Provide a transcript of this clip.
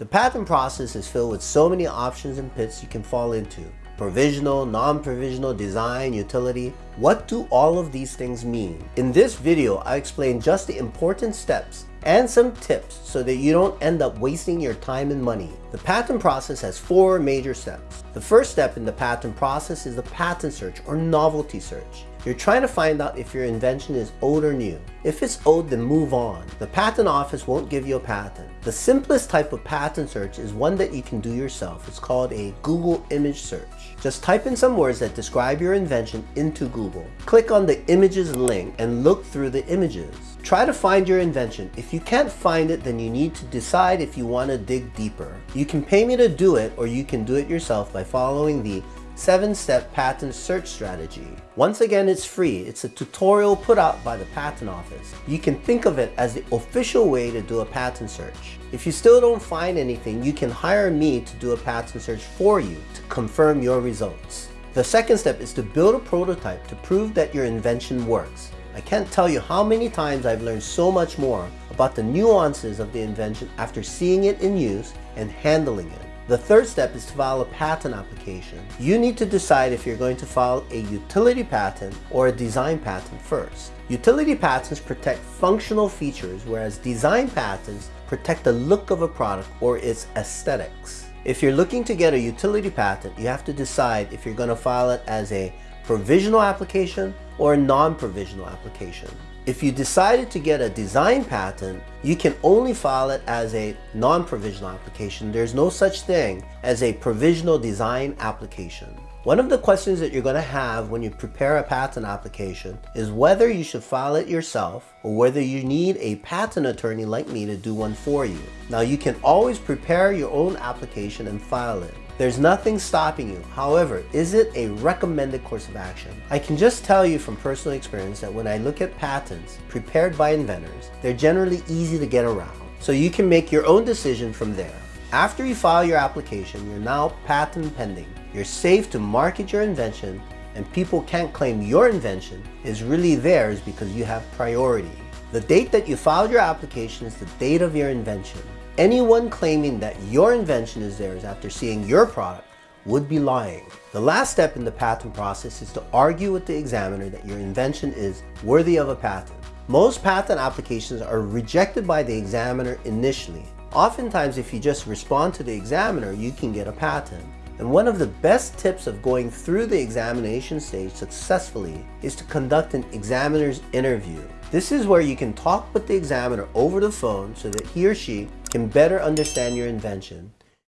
The patent process is filled with so many options and pits you can fall into. Provisional, non-provisional, design, utility. What do all of these things mean? In this video, I explain just the important steps and some tips so that you don't end up wasting your time and money. The patent process has four major steps. The first step in the patent process is the patent search or novelty search. You're trying to find out if your invention is old or new. If it's old, then move on. The patent office won't give you a patent. The simplest type of patent search is one that you can do yourself. It's called a Google image search. Just type in some words that describe your invention into Google. Click on the images link and look through the images. Try to find your invention. If you can't find it, then you need to decide if you want to dig deeper. You can pay me to do it or you can do it yourself by following the 7-step patent search strategy. Once again, it's free. It's a tutorial put out by the patent office. You can think of it as the official way to do a patent search. If you still don't find anything, you can hire me to do a patent search for you to confirm your results. The second step is to build a prototype to prove that your invention works. I can't tell you how many times I've learned so much more about the nuances of the invention after seeing it in use and handling it. The third step is to file a patent application. You need to decide if you're going to file a utility patent or a design patent first. Utility patents protect functional features, whereas design patents protect the look of a product or its aesthetics. If you're looking to get a utility patent, you have to decide if you're going to file it as a provisional application or a non-provisional application. If you decided to get a design patent, you can only file it as a non-provisional application. There's no such thing as a provisional design application. One of the questions that you're going to have when you prepare a patent application is whether you should file it yourself or whether you need a patent attorney like me to do one for you. Now you can always prepare your own application and file it. There's nothing stopping you. However, is it a recommended course of action? I can just tell you from personal experience that when I look at patents prepared by inventors, they're generally easy to get around. So you can make your own decision from there. After you file your application, you're now patent pending. You're safe to market your invention and people can't claim your invention is really theirs because you have priority. The date that you filed your application is the date of your invention. Anyone claiming that your invention is theirs after seeing your product would be lying. The last step in the patent process is to argue with the examiner that your invention is worthy of a patent. Most patent applications are rejected by the examiner initially. Oftentimes, if you just respond to the examiner, you can get a patent. And one of the best tips of going through the examination stage successfully is to conduct an examiner's interview. This is where you can talk with the examiner over the phone so that he or she can better understand your invention